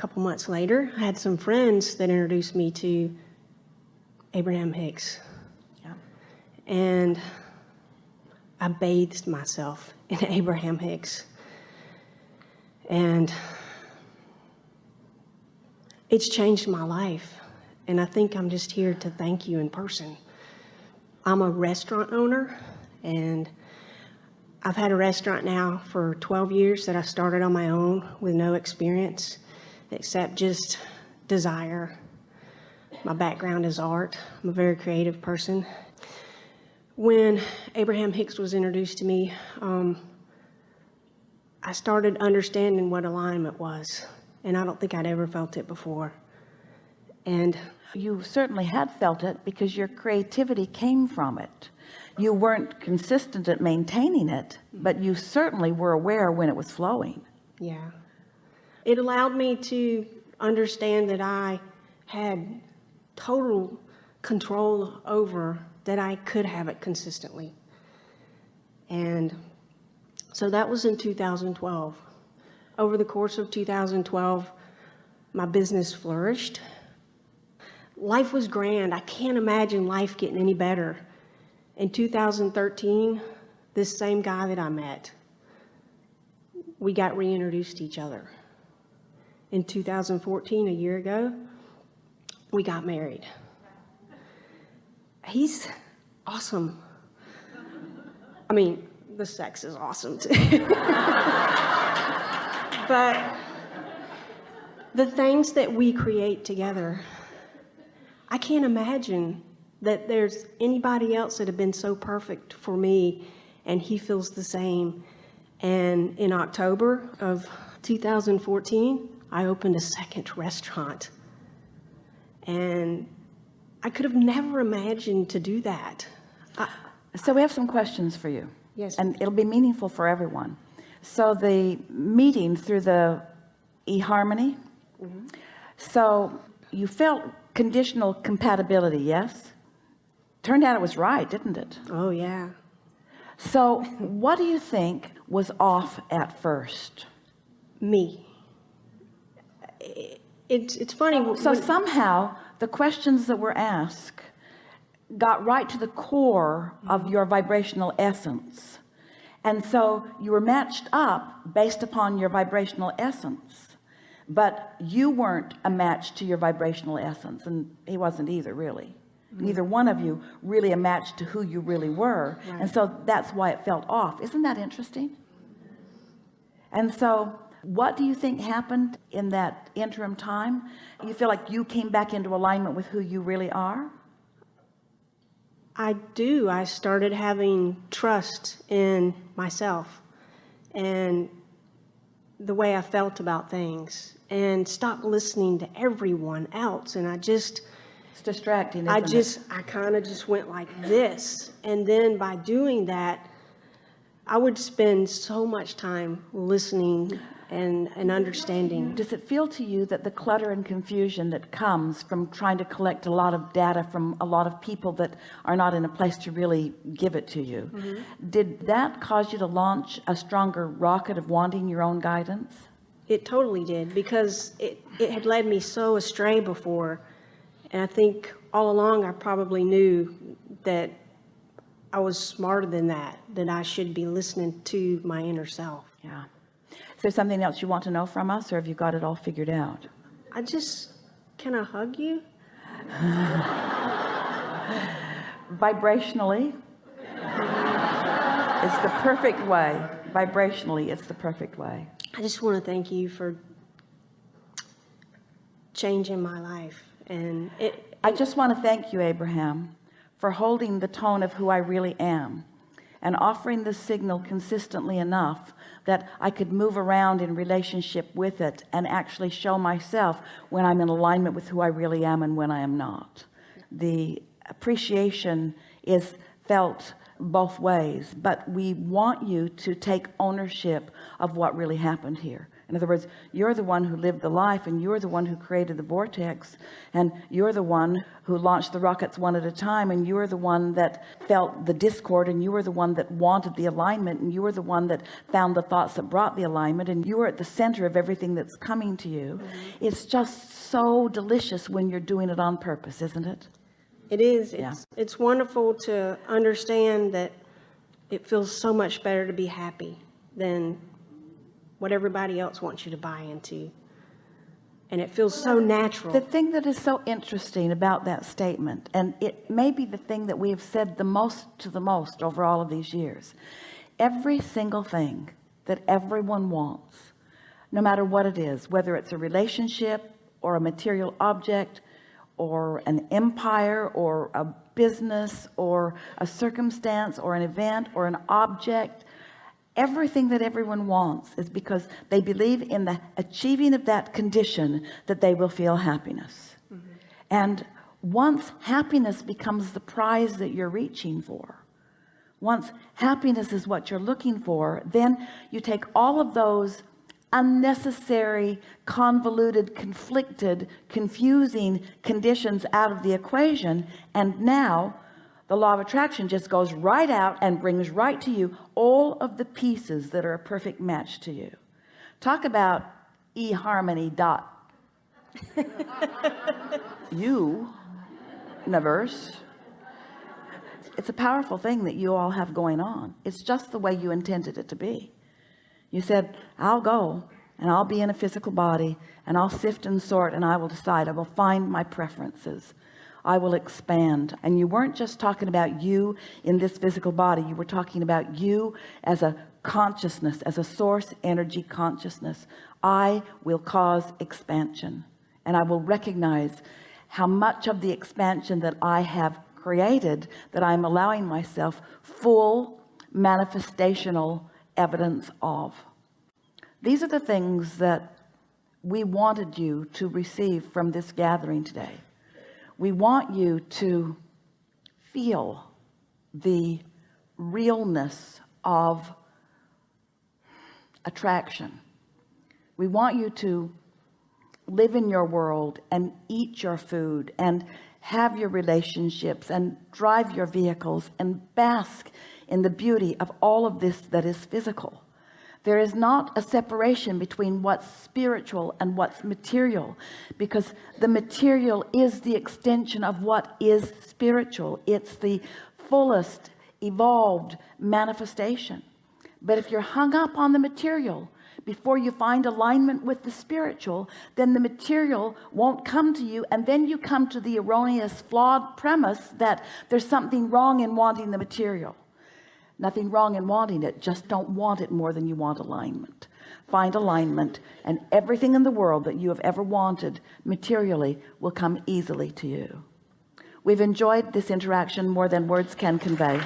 couple months later, I had some friends that introduced me to Abraham Hicks. Yeah. And I bathed myself in Abraham Hicks. And it's changed my life. And I think I'm just here to thank you in person. I'm a restaurant owner, and I've had a restaurant now for 12 years that I started on my own with no experience except just desire. My background is art. I'm a very creative person. When Abraham Hicks was introduced to me, um, I started understanding what alignment was, and I don't think I'd ever felt it before. And You certainly had felt it because your creativity came from it. You weren't consistent at maintaining it, but you certainly were aware when it was flowing. yeah, it allowed me to understand that I had total control over that I could have it consistently. And so that was in 2012. Over the course of 2012, my business flourished. Life was grand. I can't imagine life getting any better. In 2013, this same guy that I met, we got reintroduced to each other. In 2014, a year ago, we got married. He's awesome. I mean, the sex is awesome too. but the things that we create together, I can't imagine that there's anybody else that have been so perfect for me and he feels the same. And in October of 2014, I opened a second restaurant. And I could have never imagined to do that. I, So we have some questions for you. Yes. And it'll be meaningful for everyone. So the meeting through the eHarmony. Mm-hmm. So you felt conditional compatibility, yes? Turned out it was right, didn't it? oh, yeah. So what do you think was off at first? Me. It's, it's funny. So when- somehow the questions that were asked got right to the core of your vibrational essence. And so you were matched up based upon your vibrational essence, but you weren't a match to your vibrational essence. And he wasn't either really. Mm-hmm. Neither one of you really a match to who you really were. And so that's why it felt off. Isn't that interesting? And so what do you think happened in that interim time? You feel like you came back into alignment with who you really are? I do. I started having trust in myself and the way I felt about things and stopped listening to everyone else. And I just, It's distracting, I isn't it? just, I kind of just went like this. And then by doing that, I would spend so much time listening and, and understanding. Does it feel to you that the clutter and confusion that comes from trying to collect a lot of data from a lot of people that are not in a place to really give it to you, Mm-hmm. did that cause you to launch a stronger rocket of wanting your own guidance? It totally did because it, it had led me so astray before. And I think all along I probably knew that I was smarter than that, that I should be listening to my inner self. Yeah. Is there something else you want to know from us or have you got it all figured out? I just, can I hug you? Vibrationally, it's the perfect way. Vibrationally, it's the perfect way. I just want to thank you for changing my life. And it, I just want to thank you, Abraham, for holding the tone of who I really am and offering the signal consistently enough that I could move around in relationship with it and actually show myself when I'm in alignment with who I really am and when I am not. The appreciation is felt both ways, but we want you to take ownership of what really happened here in other words you're the one who lived the life and you're the one who created the vortex and you're the one who launched the rockets one at a time and you're the one that felt the discord and you were the one that wanted the alignment and you were the one that found the thoughts that brought the alignment and you were at the center of everything that's coming to you mm-hmm. it's just so delicious when you're doing it on purpose isn't it It is. Yeah. It's, it's wonderful to understand that it feels so much better to be happy than what everybody else wants you to buy into. And it feels so natural. the thing that is so interesting about that statement and it may be the thing that we have said the most to the most over all of these years every single thing that everyone wants no matter what it is whether it's a relationship or a material object or an empire or a business or a circumstance or an event or an object everything that everyone wants is because they believe in the achieving of that condition that they will feel happiness. Mm-hmm. And once happiness becomes the prize that you're reaching for once happiness is what you're looking for then you take all of those unnecessary convoluted conflicted confusing conditions out of the equation and now the law of attraction just goes right out and brings right to you all of the pieces that are a perfect match to you. Talk about eHarmony dot. You universe it's a powerful thing that you all have going on. It's just the way you intended it to be. You said I'll go and I'll be in a physical body and I'll sift and sort and I will decide. I will find my preferences I will expand. And you weren't just talking about you in this physical body. You were talking about you as a consciousness as a source energy consciousness. I will cause expansion. And I will recognize how much of the expansion that I have created that I'm allowing myself full manifestational evidence of. These are the things that we wanted you to receive from this gathering today we want you to feel the realness of attraction. We want you to live in your world and eat your food and have your relationships and drive your vehicles and bask in the beauty of all of this that is physical there is not a separation between what's spiritual and what's material because the material is the extension of what is spiritual. It's the fullest evolved manifestation. But if you're hung up on the material before you find alignment with the spiritual then the material won't come to you and then you come to the erroneous flawed premise that there's something wrong in wanting the material nothing wrong in wanting it just don't want it more than you want alignment. Find alignment and everything in the world that you have ever wanted materially will come easily to you. We've enjoyed this interaction more than words can convey